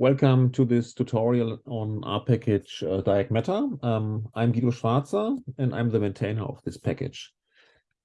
welcome to this tutorial on our package uh, DiagMeta. Um, I'm Guido Schwarzer and I'm the maintainer of this package.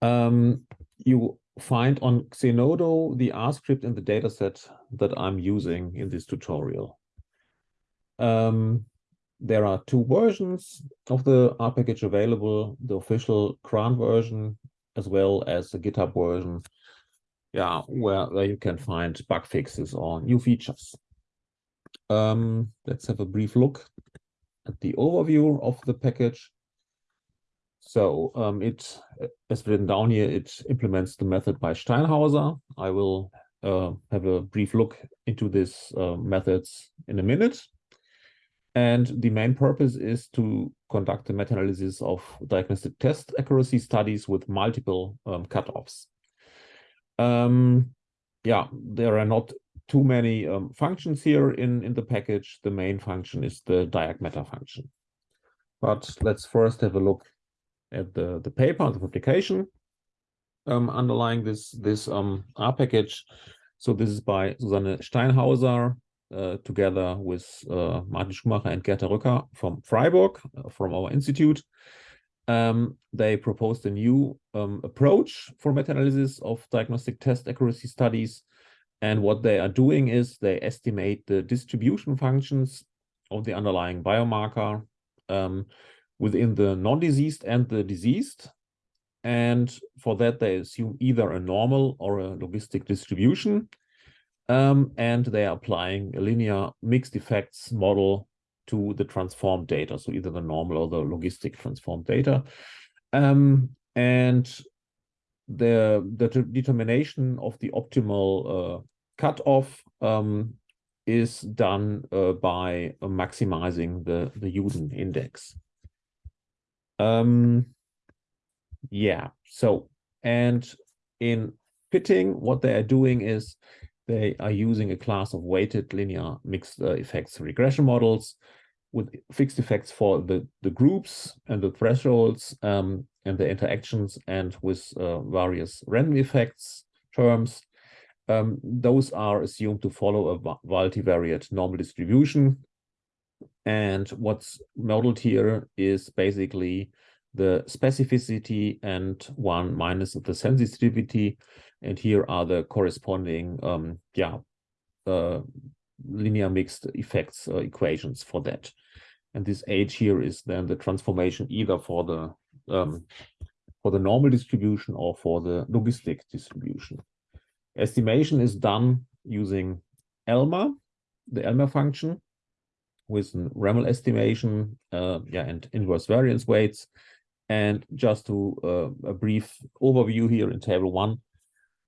Um, you find on Zenodo the R script in the dataset that I'm using in this tutorial. Um, there are two versions of the R package available, the official CRAN version as well as the GitHub version yeah, where, where you can find bug fixes or new features. Um, let's have a brief look at the overview of the package. So um, it, as written down here, it implements the method by Steinhauser. I will uh, have a brief look into these uh, methods in a minute. And the main purpose is to conduct a meta-analysis of diagnostic test accuracy studies with multiple um, cutoffs. Um, yeah, there are not too many um, functions here in, in the package. The main function is the DiagMeta function. But let's first have a look at the, the paper, the publication um, underlying this, this um, R package. So this is by Susanne Steinhauser, uh, together with uh, Martin Schumacher and Gerta Rücker from Freiburg, uh, from our institute um, they proposed a new um, approach for meta-analysis of diagnostic test accuracy studies. And what they are doing is they estimate the distribution functions of the underlying biomarker um, within the non-diseased and the diseased. And for that, they assume either a normal or a logistic distribution. Um, and they are applying a linear mixed effects model to the transformed data, so either the normal or the logistic transformed data. Um, and the, the determination of the optimal uh, cutoff um, is done uh, by uh, maximizing the, the Youden index. Um, yeah, so, and in fitting, what they are doing is they are using a class of weighted linear mixed uh, effects regression models with fixed effects for the, the groups and the thresholds um, and the interactions and with uh, various random effects terms. Um, those are assumed to follow a multivariate normal distribution. And what's modeled here is basically the specificity and one minus the sensitivity. And here are the corresponding, um, yeah, uh, linear mixed effects uh, equations for that. And this H here is then the transformation either for the um, for the normal distribution or for the logistic distribution. Estimation is done using lmer, the lmer function, with an REML estimation, uh, yeah, and inverse variance weights. And just to uh, a brief overview here in table one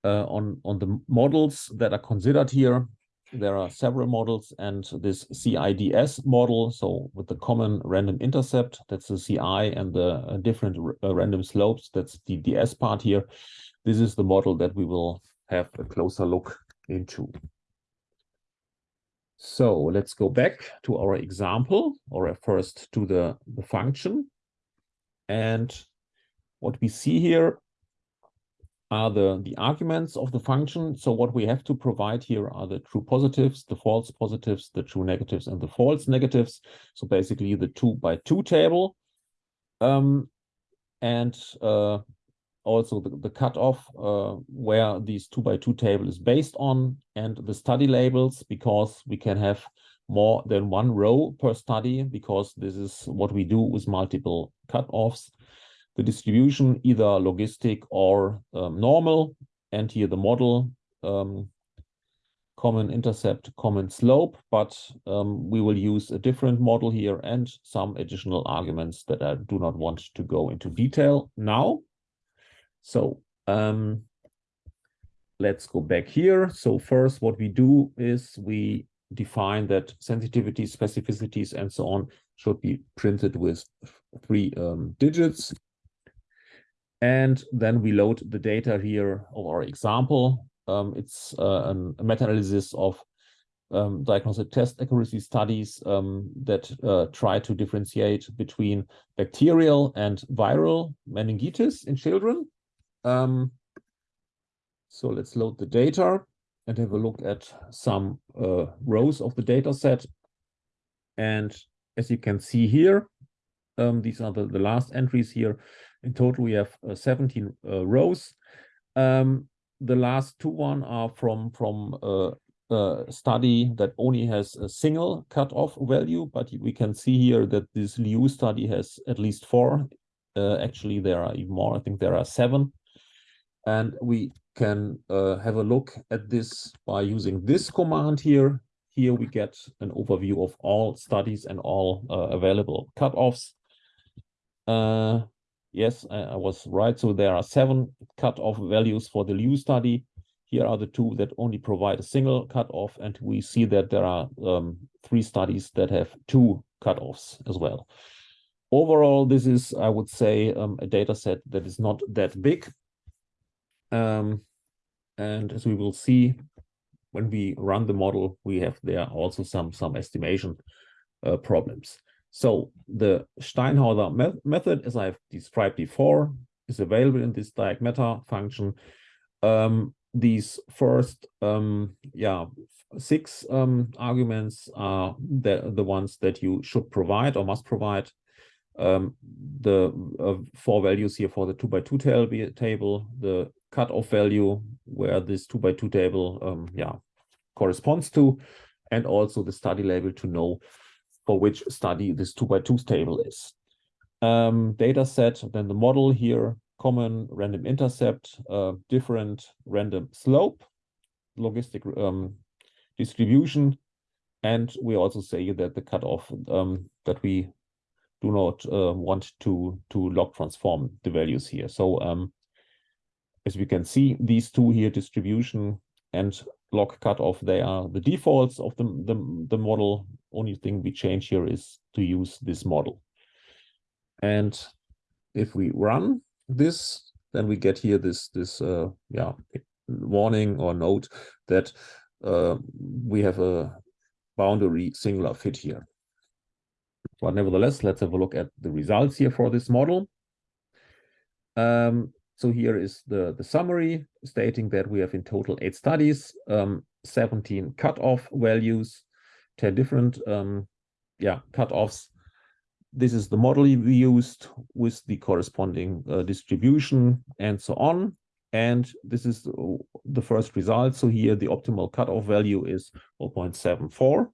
uh, on on the models that are considered here there are several models and this CIDS model, so with the common random intercept, that's the CI and the uh, different uh, random slopes, that's the DS part here. This is the model that we will have a closer look into. So let's go back to our example or first to the, the function. And what we see here are the, the arguments of the function. So what we have to provide here are the true positives, the false positives, the true negatives, and the false negatives. So basically the two by two table. Um, and uh, also the, the cutoff uh, where these two by two table is based on and the study labels because we can have more than one row per study because this is what we do with multiple cutoffs the distribution, either logistic or um, normal, and here the model, um, common intercept, common slope, but um, we will use a different model here and some additional arguments that I do not want to go into detail now. So um, let's go back here. So first what we do is we define that sensitivities, specificities, and so on should be printed with three um, digits. And then we load the data here of our example. Um, it's uh, a meta-analysis of um, diagnostic test accuracy studies um, that uh, try to differentiate between bacterial and viral meningitis in children. Um, so let's load the data. and have a look at some uh, rows of the data set. And as you can see here, um, these are the, the last entries here. In total, we have uh, 17 uh, rows. Um, the last two one are from from uh, a study that only has a single cutoff value, but we can see here that this Liu study has at least four. Uh, actually, there are even more. I think there are seven. And we can uh, have a look at this by using this command here. Here we get an overview of all studies and all uh, available cutoffs. Yes, I, I, was right. So there are seven cutoff values for the Liu study. Here are the two that only provide a single cutoff, and we see that there are um, three studies that have two cutoffs as well. Overall, this is, I would say, um, a data set that is not that big. Um, and as we will see, when we run the model, we have there also some, some estimation uh, problems. So the Steinhauser me method, as I've described before, is available in this meta function. Um, these first, um, yeah, six um, arguments are the, the ones that you should provide or must provide. Um, the uh, four values here for the two by two table, the cutoff value where this two by two table, um, yeah, corresponds to, and also the study label to know for which study this two by two table is. Um, data set, then the model here, common random intercept, uh, different random slope, logistic um, distribution, and we also say that the cutoff um, that we do not uh, want to to log transform the values here. So um, as we can see, these two here, distribution and log cutoff, they are the defaults of the, the, the model. Only thing we change here is to use this model. And if we run this, then we get here this, this uh, yeah, warning or note that uh, we have a boundary singular fit here. But nevertheless, let's have a look at the results here for this model. Um, so here is the, the summary stating that we have in total eight studies, um, 17 cutoff values, 10 different um, yeah, cutoffs. This is the model we used with the corresponding uh, distribution and so on. And this is the first result. So here the optimal cutoff value is 0.74.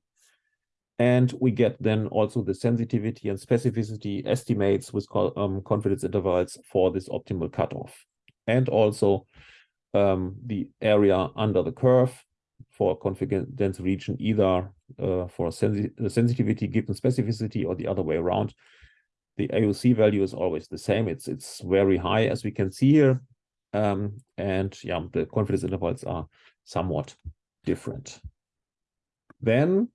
And we get then also the sensitivity and specificity estimates with um, confidence intervals for this optimal cutoff. And also um, the area under the curve for confidence region, either uh, for sensi sensitivity given specificity or the other way around. The AUC value is always the same. It's it's very high, as we can see here. Um, and yeah, the confidence intervals are somewhat different. Then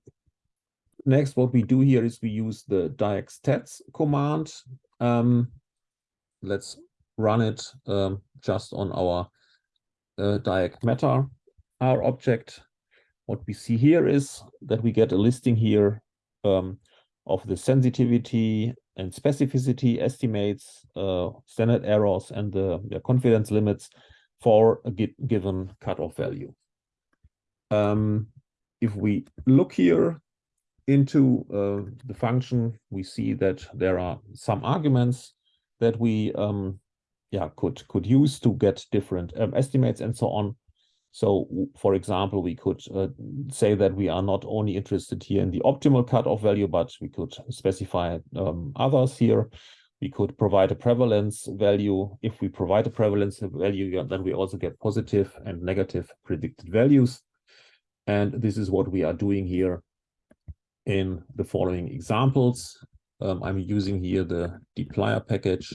next, what we do here is we use the diagstats command. Um, let's run it um, just on our uh, diag meta R object. What we see here is that we get a listing here um, of the sensitivity and specificity estimates, uh, standard errors, and the, the, confidence limits for a given cutoff value. Um, if we look here, into uh, the function, we see that there are some arguments that we um, yeah could could use to get different um, estimates and so on. So, for example, we could uh, say that we are not only interested here in the optimal cutoff value, but we could specify um, others here. We could provide a prevalence value. If we provide a prevalence value, then we also get positive and negative predicted values. And this is what we are doing here in the following examples. Um, I'm using here the dplyr package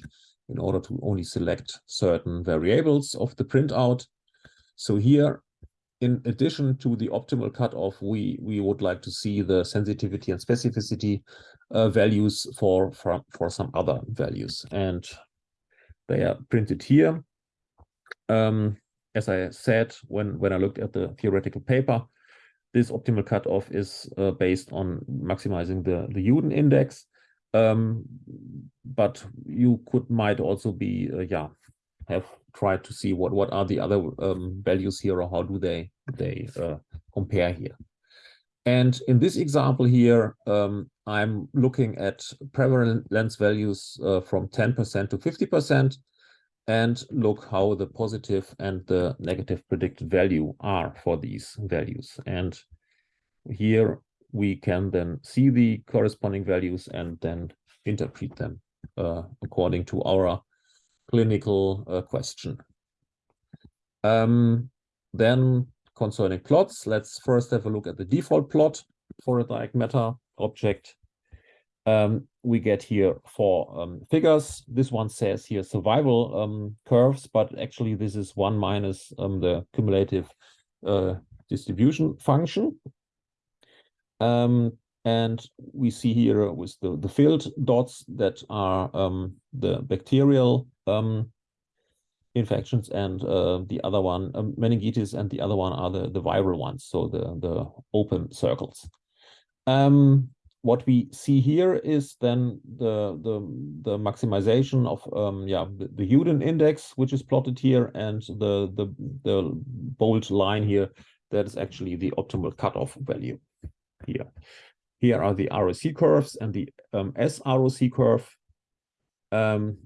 in order to only select certain variables of the printout. So here, in addition to the optimal cutoff, we, we would like to see the sensitivity and specificity uh, values for, for, for some other values. And they are printed here. Um, as I said, when, when I looked at the theoretical paper, this optimal cutoff is uh, based on maximizing the, the Youden index. Um, but you could might also be, uh, yeah, have tried to see what what are the other um, values here or how do they they uh, compare here. And in this example here, um, I'm looking at prevalence values uh, from 10% to 50% and look how the positive and the negative predicted value are for these values. And here we can then see the corresponding values and then interpret them uh, according to our clinical uh, question. Um, then concerning plots, let's first have a look at the default plot for a DiagMeta object. Um, we get here four um, figures. This one says here survival um, curves, but actually this is one minus um, the cumulative uh, distribution function. Um, and we see here with the, the filled dots that are um, the bacterial um, infections and uh, the other one, meningitis, and the other one are the, the viral ones, so the, the open circles. Um, what we see here is then the the the maximization of um yeah the, the Youden index which is plotted here and the the the bold line here that is actually the optimal cutoff value here here are the ROC curves and the um, SROC curve. Um,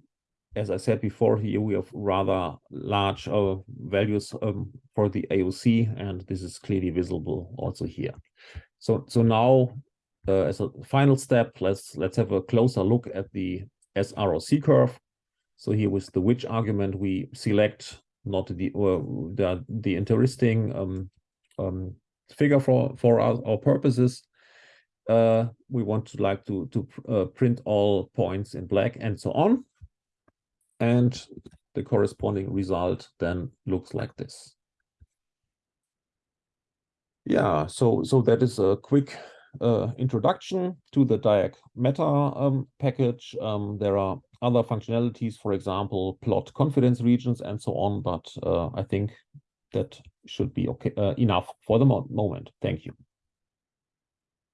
as I said before, here we have rather large uh, values um, for the AOC, and this is clearly visible also here. So, so now, uh, as a final step, let's let's have a closer look at the SROC curve. So here with the which argument we select not the uh, the, the interesting um, um, figure for for our, our purposes. Uh, we want to like to to uh, print all points in black and so on. And the corresponding result then looks like this. Yeah so so that is a quick uh, introduction to the Dirac Meta um, package. Um, there are other functionalities for example plot confidence regions and so on but uh, i think that should be okay uh, enough for the mo moment. Thank you